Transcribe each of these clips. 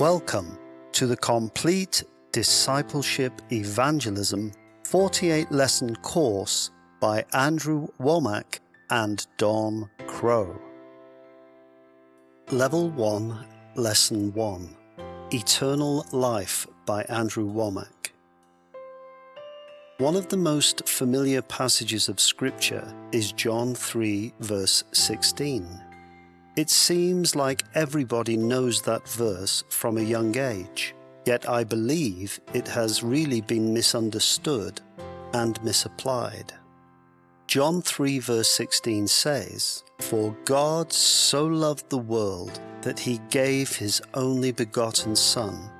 Welcome to the Complete Discipleship Evangelism 48 lesson course by Andrew Wommack and Don Krow. Level 1, Lesson 1 Eternal Life by Andrew Wommack. One of the most familiar passages of Scripture is John 3, verse 16. It seems like everybody knows that verse from a young age, yet I believe it has really been misunderstood and misapplied. John 3 verse 16 says, For God so loved the world that he gave his only begotten Son,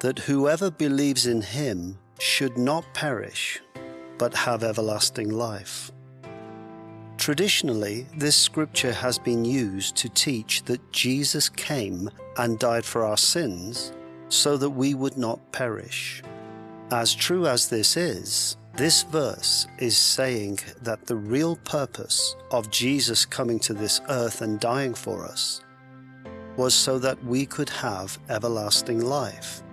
that whoever believes in him should not perish, but have everlasting life. Traditionally, this scripture has been used to teach that Jesus came and died for our sins so that we would not perish. As true as this is, this verse is saying that the real purpose of Jesus coming to this earth and dying for us was so that we could have everlasting life.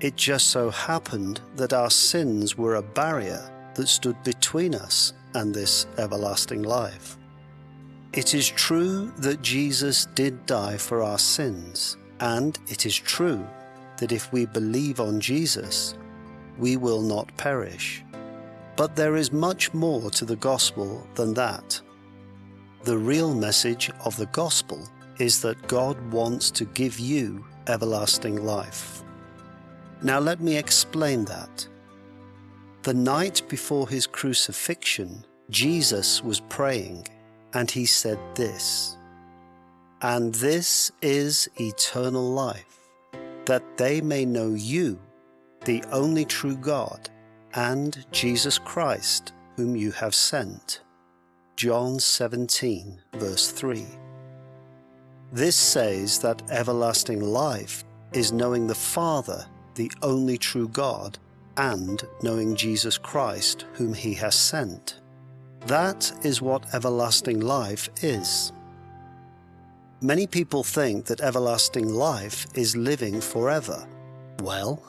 It just so happened that our sins were a barrier that stood between us and this everlasting life. It is true that Jesus did die for our sins, and it is true that if we believe on Jesus, we will not perish. But there is much more to the gospel than that. The real message of the gospel is that God wants to give you everlasting life. Now let me explain that. The night before his crucifixion, Jesus was praying, and he said this And this is eternal life, that they may know you, the only true God, and Jesus Christ, whom you have sent. John 17, verse 3. This says that everlasting life is knowing the Father, the only true God, and knowing Jesus Christ, whom he has sent. That is what everlasting life is. Many people think that everlasting life is living forever. Well,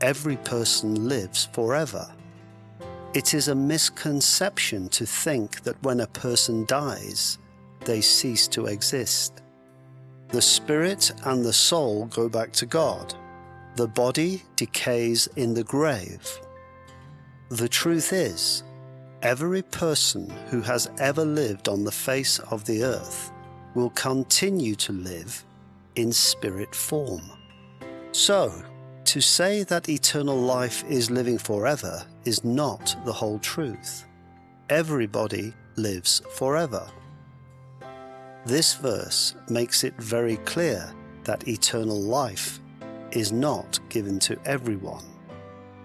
every person lives forever. It is a misconception to think that when a person dies, they cease to exist. The spirit and the soul go back to God, the body decays in the grave. The truth is, every person who has ever lived on the face of the earth will continue to live in spirit form. So, to say that eternal life is living forever is not the whole truth. Everybody lives forever. This verse makes it very clear that eternal life is not given to everyone.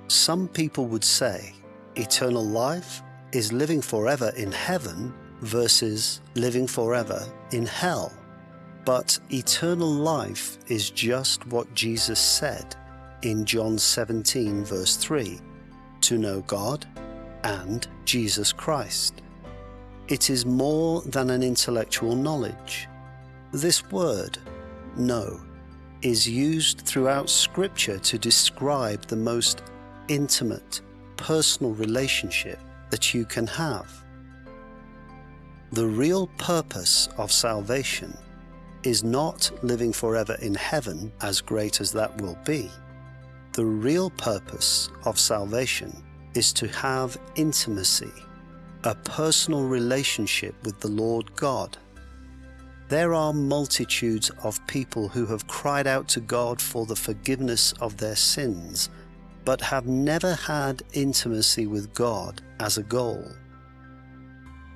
Some people would say eternal life is living forever in heaven versus living forever in hell. But eternal life is just what Jesus said in John 17 verse 3, to know God and Jesus Christ. It is more than an intellectual knowledge. This word, know, is used throughout Scripture to describe the most intimate, personal relationship that you can have. The real purpose of salvation is not living forever in heaven, as great as that will be. The real purpose of salvation is to have intimacy, a personal relationship with the Lord God there are multitudes of people who have cried out to God for the forgiveness of their sins, but have never had intimacy with God as a goal.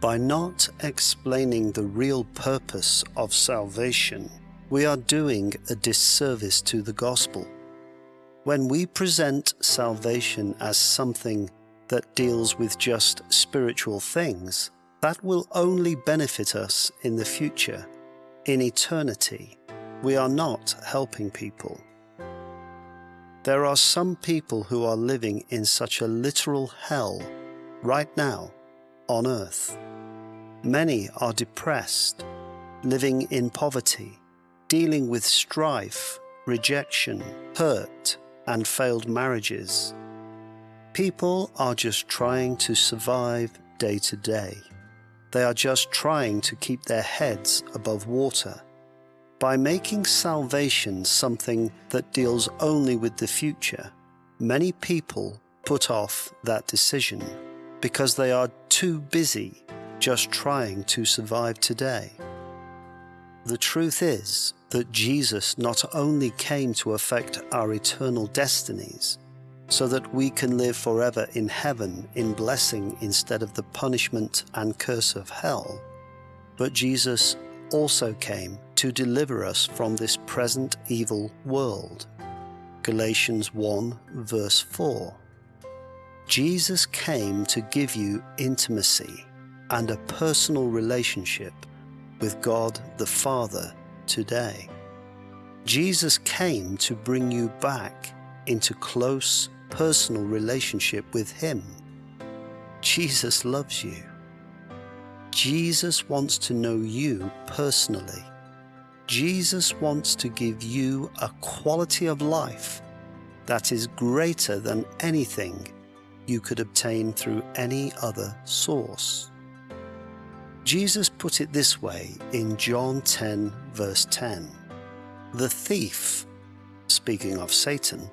By not explaining the real purpose of salvation, we are doing a disservice to the gospel. When we present salvation as something that deals with just spiritual things, that will only benefit us in the future in eternity, we are not helping people. There are some people who are living in such a literal hell right now on earth. Many are depressed, living in poverty, dealing with strife rejection, hurt, and failed marriages. People are just trying to survive day to day. They are just trying to keep their heads above water. By making salvation something that deals only with the future, many people put off that decision because they are too busy just trying to survive today. The truth is that Jesus not only came to affect our eternal destinies, so that we can live forever in heaven in blessing instead of the punishment and curse of hell, but Jesus also came to deliver us from this present evil world. Galatians 1 verse 4. Jesus came to give you intimacy and a personal relationship with God the Father today. Jesus came to bring you back into close personal relationship with Him. Jesus loves you. Jesus wants to know you personally. Jesus wants to give you a quality of life that is greater than anything you could obtain through any other source. Jesus put it this way in John 10 verse 10. The thief, speaking of Satan,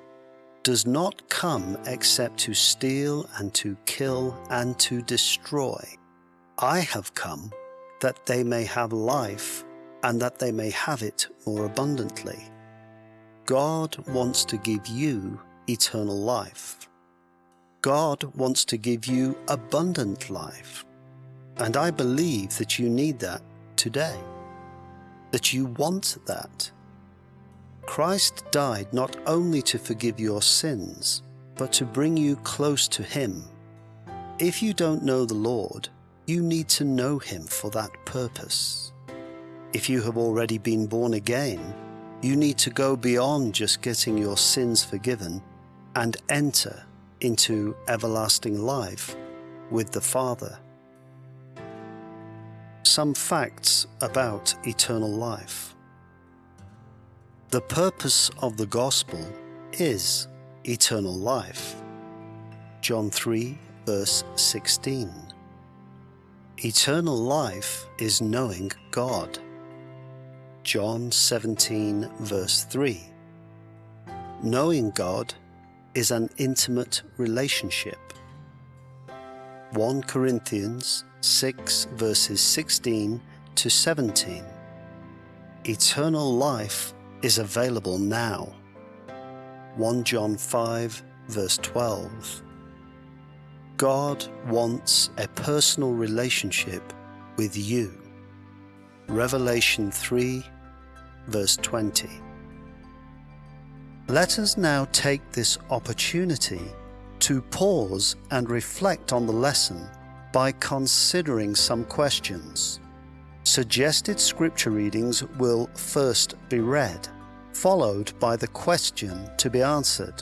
does not come except to steal and to kill and to destroy. I have come that they may have life and that they may have it more abundantly. God wants to give you eternal life. God wants to give you abundant life. And I believe that you need that today, that you want that. Christ died not only to forgive your sins, but to bring you close to Him. If you don't know the Lord, you need to know Him for that purpose. If you have already been born again, you need to go beyond just getting your sins forgiven and enter into everlasting life with the Father. Some facts about eternal life. The purpose of the gospel is eternal life. John 3 verse 16. Eternal life is knowing God. John 17 verse 3. Knowing God is an intimate relationship. 1 Corinthians 6 verses 16 to 17. Eternal life is available now. 1 John 5 verse 12. God wants a personal relationship with you. Revelation 3 verse 20. Let us now take this opportunity to pause and reflect on the lesson by considering some questions. Suggested scripture readings will first be read, followed by the question to be answered.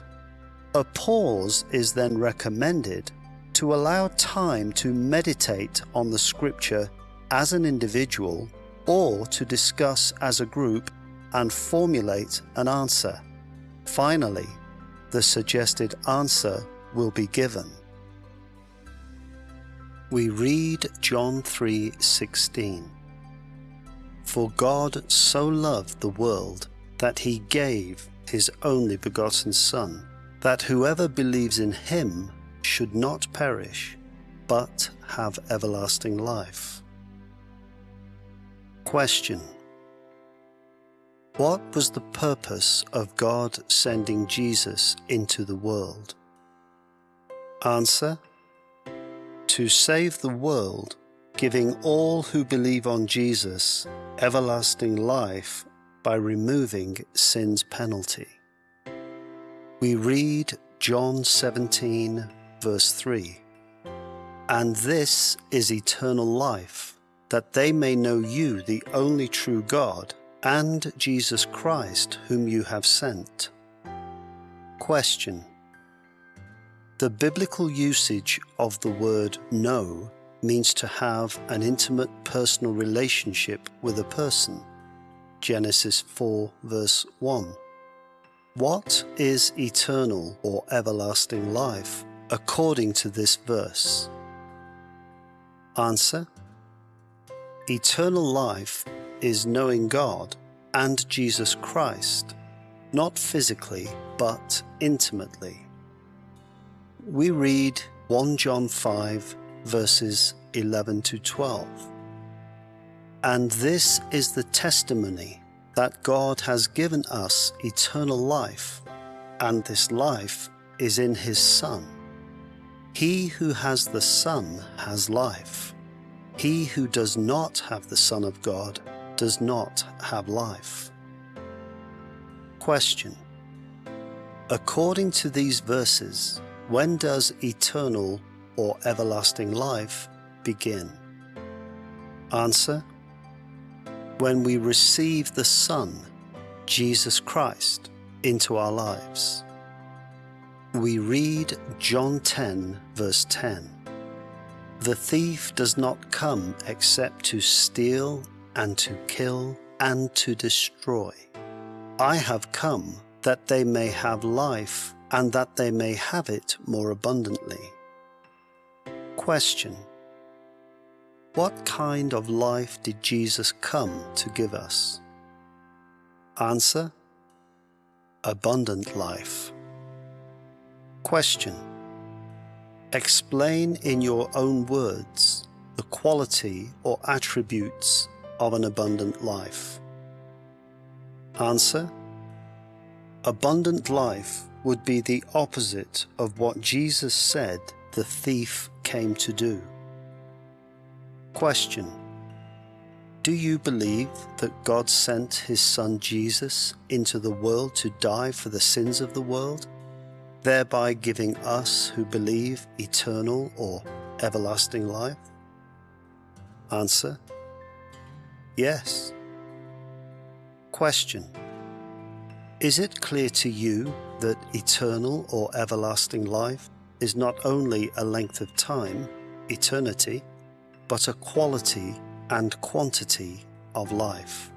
A pause is then recommended to allow time to meditate on the scripture as an individual or to discuss as a group and formulate an answer. Finally, the suggested answer will be given. We read John 3:16. For God so loved the world that he gave his only begotten Son, that whoever believes in him should not perish, but have everlasting life. Question What was the purpose of God sending Jesus into the world? Answer To save the world giving all who believe on Jesus everlasting life by removing sin's penalty. We read John 17, verse 3 And this is eternal life, that they may know you, the only true God, and Jesus Christ, whom you have sent. Question The biblical usage of the word know means to have an intimate personal relationship with a person. Genesis 4 verse 1. What is eternal or everlasting life according to this verse? Answer Eternal life is knowing God and Jesus Christ, not physically but intimately. We read 1 John 5 verses 11 to 12. And this is the testimony that God has given us eternal life, and this life is in His Son. He who has the Son has life. He who does not have the Son of God does not have life. Question. According to these verses, when does eternal or everlasting life begin? Answer. When we receive the Son, Jesus Christ, into our lives. We read John 10 verse 10. The thief does not come except to steal and to kill and to destroy. I have come that they may have life and that they may have it more abundantly. Question. What kind of life did Jesus come to give us? Answer. Abundant life. Question. Explain in your own words the quality or attributes of an abundant life. Answer. Abundant life would be the opposite of what Jesus said the thief came to do. Question. Do you believe that God sent his son Jesus into the world to die for the sins of the world? thereby giving us who believe eternal or everlasting life? Answer Yes. Question Is it clear to you that eternal or everlasting life is not only a length of time, eternity, but a quality and quantity of life?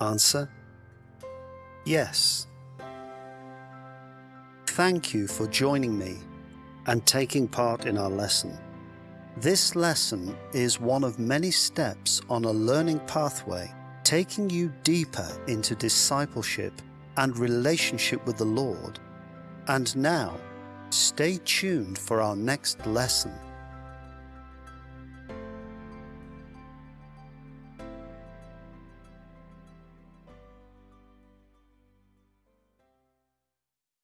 Answer Yes. Thank you for joining me and taking part in our lesson. This lesson is one of many steps on a learning pathway taking you deeper into discipleship and relationship with the Lord. And now, stay tuned for our next lesson.